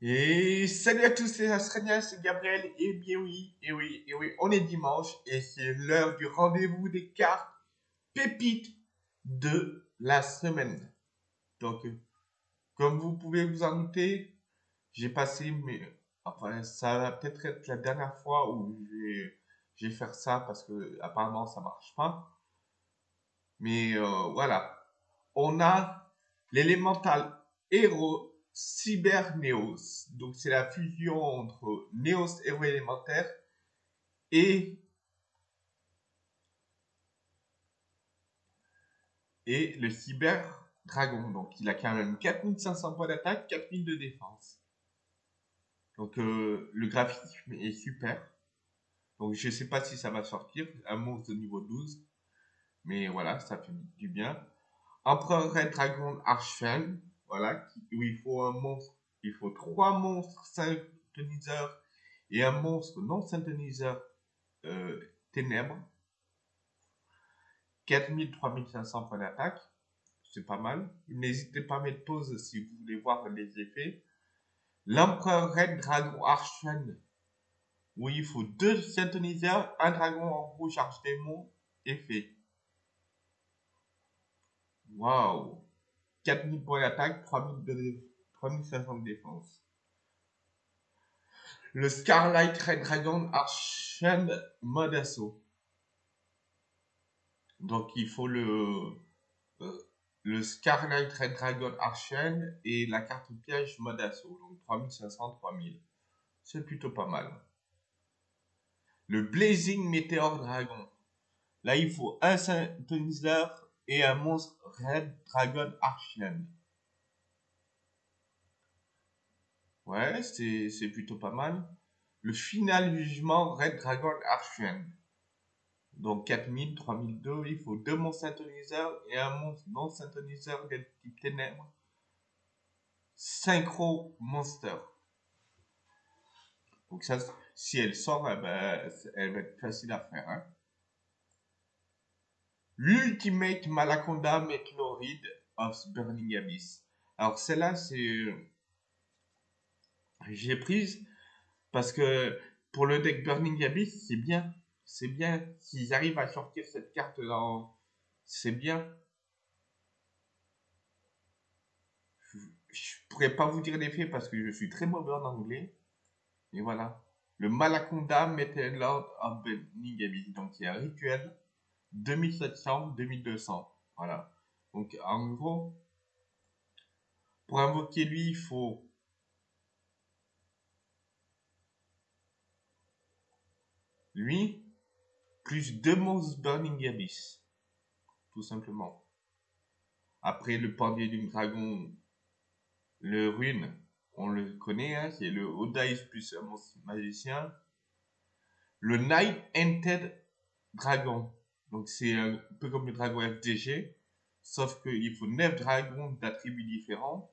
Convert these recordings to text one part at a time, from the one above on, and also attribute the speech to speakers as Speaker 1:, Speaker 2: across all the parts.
Speaker 1: Et salut à tous, c'est Astrania, c'est Gabriel, et bien oui, et oui, et oui, on est dimanche, et c'est l'heure du rendez-vous des cartes pépites de la semaine. Donc, comme vous pouvez vous en douter, j'ai passé, mais enfin, ça va peut-être être la dernière fois où je vais faire ça, parce que apparemment ça marche pas. Mais euh, voilà, on a l'élémental héros Cyberneos. Donc c'est la fusion entre Neos héros élémentaire et le Cyber Dragon. Donc il a quand même 4500 points d'attaque, 4000 de défense. Donc euh, le graphisme est super. Donc je sais pas si ça va sortir, un monstre de niveau 12. Mais voilà, ça fait du bien. Empereur Red Dragon Archfang voilà, où il faut un monstre, il faut trois monstres synthoniseurs et un monstre non synthoniseur euh, ténèbres. 4000, 3500 points d'attaque, c'est pas mal. N'hésitez pas à mettre pause si vous voulez voir les effets. L'empereur Red Dragon Archen, où il faut deux synthoniseurs, un dragon en rouge archdémon, effet. Waouh 4000 points d'attaque, 3500 de défense. Le Scarlight Red Dragon Archen mode assaut. Donc il faut le, euh, le Scarlight Red Dragon Archen et la carte piège mode assaut. Donc 3500, 3000. C'est plutôt pas mal. Le Blazing Meteor Dragon. Là il faut un synthoniseur et un monstre Red Dragon Archian. Ouais, c'est plutôt pas mal. Le final jugement Red Dragon Archian. Donc 4000, 3002, il faut deux monstres syntoniseurs et un monstre non syntoniseur de type ténèbres. Synchro Monster. Donc ça, si elle sort, eh ben, elle va être facile à faire. Hein. L'Ultimate Malaconda Meteoride of Burning Abyss. Alors celle-là, c'est... Euh, j'ai prise parce que pour le deck Burning Abyss, c'est bien. C'est bien. S'ils arrivent à sortir cette carte dans... C'est bien. Je pourrais pas vous dire l'effet parce que je suis très mauvais en anglais. Et voilà. Le Malaconda Meteoride of Burning Abyss. Donc il y a un rituel 2700, 2200. Voilà. Donc, en gros, pour invoquer lui, il faut lui, plus deux monstres Burning Abyss. Tout simplement. Après, le pendier du dragon, le rune, on le connaît, hein, c'est le Odice plus un monstre magicien. Le Night Entered Dragon. Donc c'est un peu comme le dragon FDG, sauf qu'il faut 9 dragons d'attributs différents.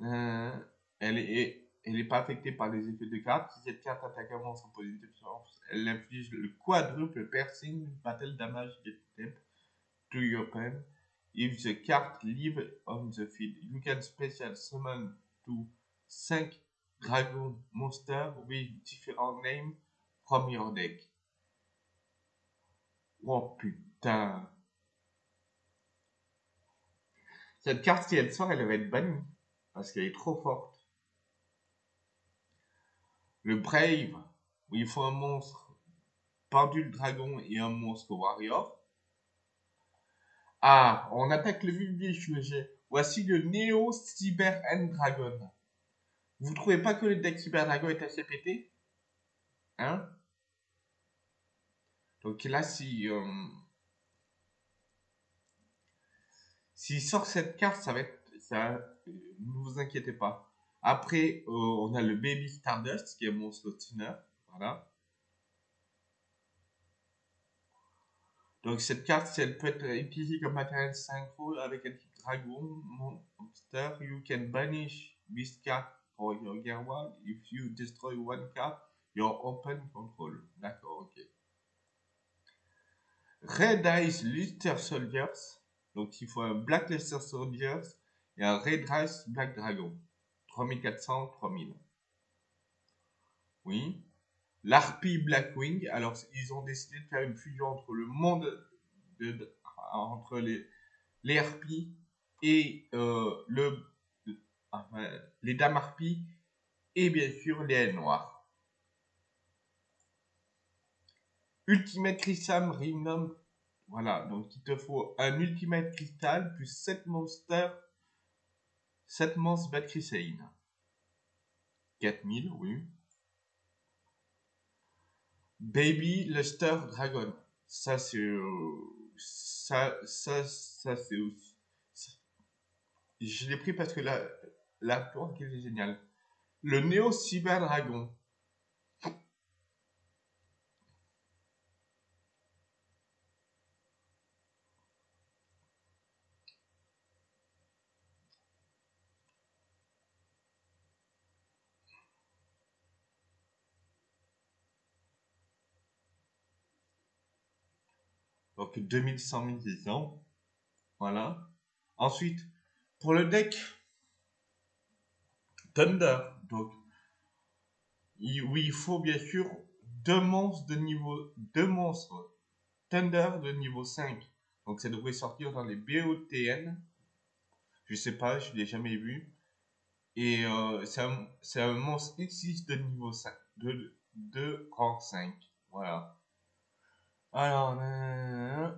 Speaker 1: Euh, elle est elle n'est pas affectée par les effets de carte. Si cette carte attaque monstre en position elle inflige le quadruple piercing battle damage get to your pen. If the card live on the field, you can special summon to 5 dragon monsters with different names from your deck. Oh putain. Cette carte, si elle sort, elle va être bannie. Parce qu'elle est trop forte. Le Brave, où il faut un monstre pendule dragon et un monstre warrior. Ah, on attaque le vif Voici le Neo Cyber End Dragon. Vous trouvez pas que le deck Cyber Dragon est assez pété? Hein? Donc là, si euh, s'il sort cette carte, ça va être. Ne vous inquiétez pas. Après, euh, on a le Baby Stardust qui est monstre tuner. Voilà. Donc cette carte, elle peut être utilisée comme matériel synchro avec un type dragon, monster. You can banish this card for your gear. If you destroy one card, you're open control. D'accord, ok. Red Ice Luster Soldiers. Donc il faut un Black Luster Soldiers et un Red Ice Black Dragon. 3400, 3000. Oui. L'Harpie Blackwing, alors ils ont décidé de faire une fusion entre le monde de, entre les, les harpies et euh, le, les dames harpies et bien sûr les ailes noires. Ultimate Crystal Rhythm, voilà, donc il te faut un Ultimate Crystal plus 7 monstres, 7 monstres Bad Chrysaline. 4000, oui. Baby Luster Dragon. Ça, c'est. Euh, ça, ça, ça, c'est aussi. Je l'ai pris parce que la, la tour est géniale. Le Néo Cyber Dragon. Donc 2100 millions. Voilà. Ensuite, pour le deck Thunder, donc oui, il faut bien sûr deux monstres de niveau deux monstres Thunder de niveau 5. Donc ça devrait sortir dans les BOTN. Je sais pas, je l'ai jamais vu. Et euh, c'est un, monstre X6 de niveau 5, de, de rang 5. Voilà. Alors, euh,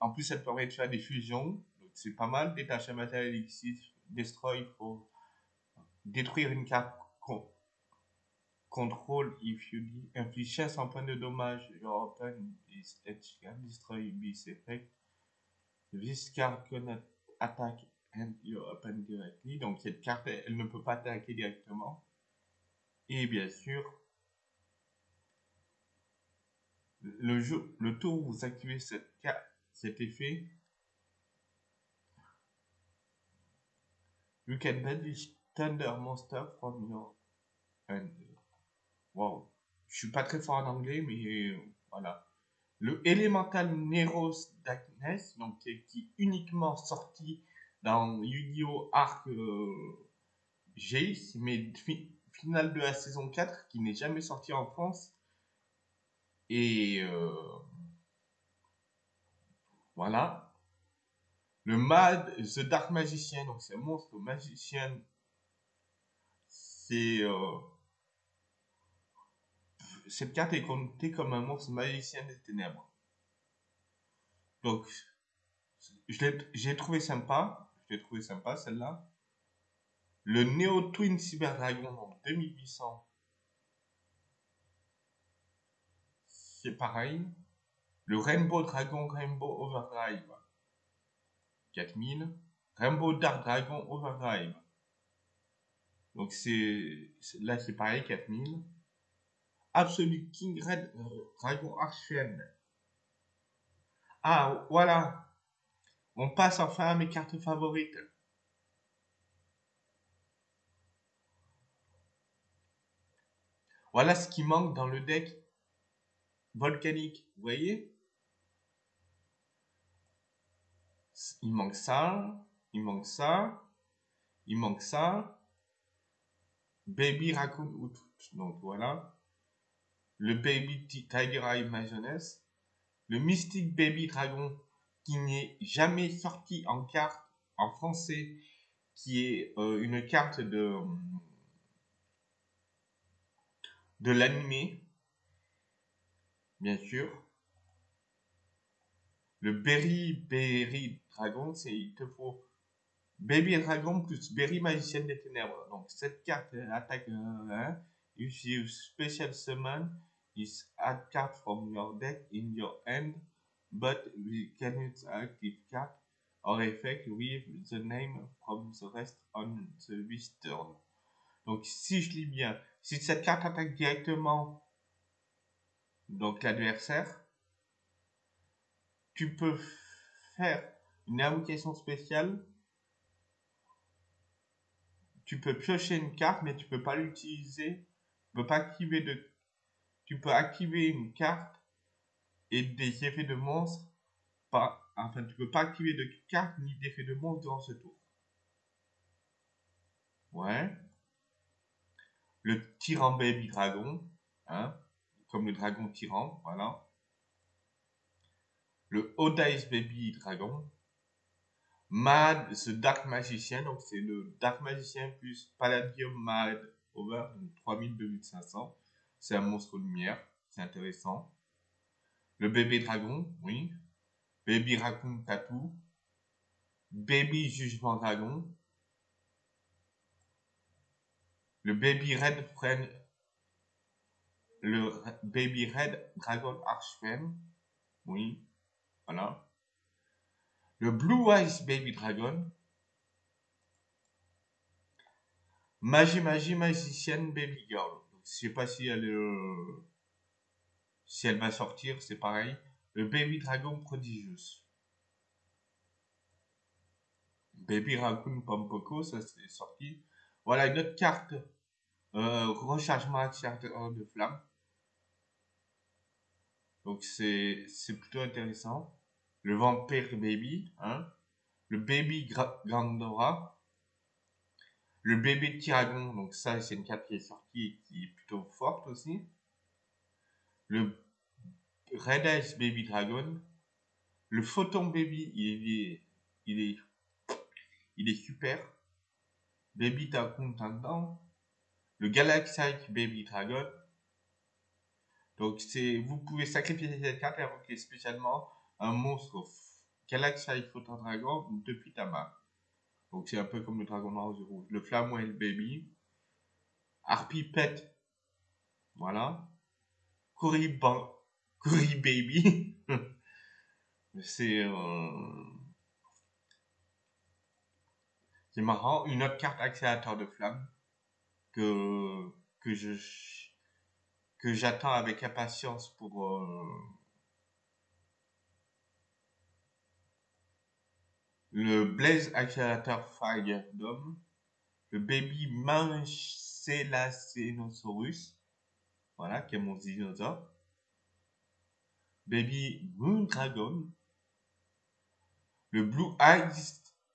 Speaker 1: en plus, ça permet de faire des fusions. C'est pas mal. Détacher un matériel X6, destroy pour détruire une carte contrôle if you inflige 500 points de dommage. Your open is destroy this effect. This card cannot attack and your open directly. Donc, cette carte, elle ne peut pas attaquer directement. Et bien sûr, le, jour, le tour où vous activez cet effet, you can banish Thunder Monster from your hand. Wow. Je suis pas très fort en anglais, mais voilà. Le Elemental Neros Darkness, donc qui est uniquement sorti dans Yu-Gi-Oh! Arc euh, mais finale de la saison 4, qui n'est jamais sorti en France et euh, voilà. Le Mad, The Dark Magician, donc c'est un monstre magicien. C'est. Euh, cette carte est comptée comme un monstre magicien des ténèbres. Donc, j'ai trouvé sympa. J'ai trouvé sympa celle-là. Le Neo Twin Cyber Dragon, donc 2800 pareil. Le Rainbow Dragon Rainbow Overdrive, 4000. Rainbow Dark Dragon Overdrive. Donc c'est là c'est pareil, 4000. Absolute King Red euh, Dragon Archfiend. Ah voilà. On passe enfin à mes cartes favorites. Voilà ce qui manque dans le deck volcanique. Vous voyez? Il manque ça, il manque ça, il manque ça. Baby Raccoon. Donc voilà. Le Baby Tiger Eye Majoness. Le Mystic Baby Dragon qui n'est jamais sorti en carte en français, qui est euh, une carte de, de bien sûr. Le Berry Berry Dragon, c'est il te faut Baby Dragon plus Berry Magicienne des Ténèbres. Donc cette carte attaque hein, if you special summon is add card from your deck in your hand, but we cannot active card or effect with the name from the rest on the this turn. Donc si je lis bien, si cette carte attaque directement donc l'adversaire, tu peux faire une invocation spéciale. Tu peux piocher une carte, mais tu peux pas l'utiliser. Tu peux pas activer de. Tu peux activer une carte et des effets de monstre. Pas, enfin, tu peux pas activer de carte ni d'effets de monstre durant ce tour. Ouais. Le tyran baby dragon. Hein. Comme le dragon tyran. Voilà. Le Odice baby dragon. Mad, ce Dark Magician, donc c'est le Dark Magician plus Palladium Mad Over, donc 3000-2500. C'est un monstre lumière, c'est intéressant. Le bébé dragon, oui. Baby Raccoon Tattoo. Baby Jugement Dragon. Le Baby Red Friend. Le Baby Red Dragon Archfem. Oui. Voilà. Le Blue Eyes Baby Dragon. Magie Magie Magicienne Baby Girl. je sais pas si elle, euh, si elle va sortir, c'est pareil. Le Baby Dragon Prodigious. Baby Raccoon Pompoko, ça c'est sorti. Voilà une autre carte. Euh, rechargement accélérateur de flamme. Donc c'est plutôt intéressant. Le Vampire Baby, hein, le Baby Grandora, le Bébé Tyragon, donc ça c'est une carte qui est sortie et qui est plutôt forte aussi, le Red Eyes Baby Dragon, le Photon Baby, il est, il est, il est super, Baby Tantan, le Galaxy Baby Dragon, donc c'est, vous pouvez sacrifier cette carte et invoquer spécialement un monstre Galaxy Photon Dragon depuis ta main. Donc c'est un peu comme le dragon noir aux rouge. Le Flamwell Baby. Harpy Pet. Voilà. Curry, Baby. c'est... Euh... C'est marrant. Une autre carte accélérateur de flamme que, que je que j'attends avec impatience pour euh, le Blaze Accélérateur Fire Dome, le Baby Manchelacenosaurus, voilà, qui est mon dinosaure, Baby Moon Dragon, le Blue Eyes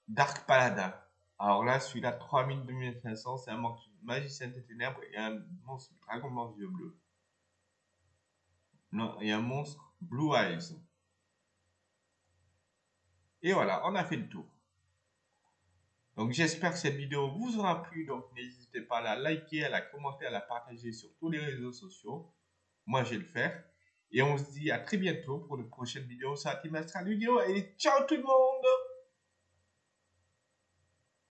Speaker 1: Dark Paladin. Alors là, celui-là, 3000-2500, c'est un magicien des ténèbres et un monstre dragon blanc bleus. Non, un monstre Blue Eyes. Et voilà, on a fait le tour. Donc j'espère que cette vidéo vous aura plu. Donc n'hésitez pas à la liker, à la commenter, à la partager sur tous les réseaux sociaux. Moi je vais le faire. Et on se dit à très bientôt pour une prochaine vidéo sur la Team. Et ciao tout le monde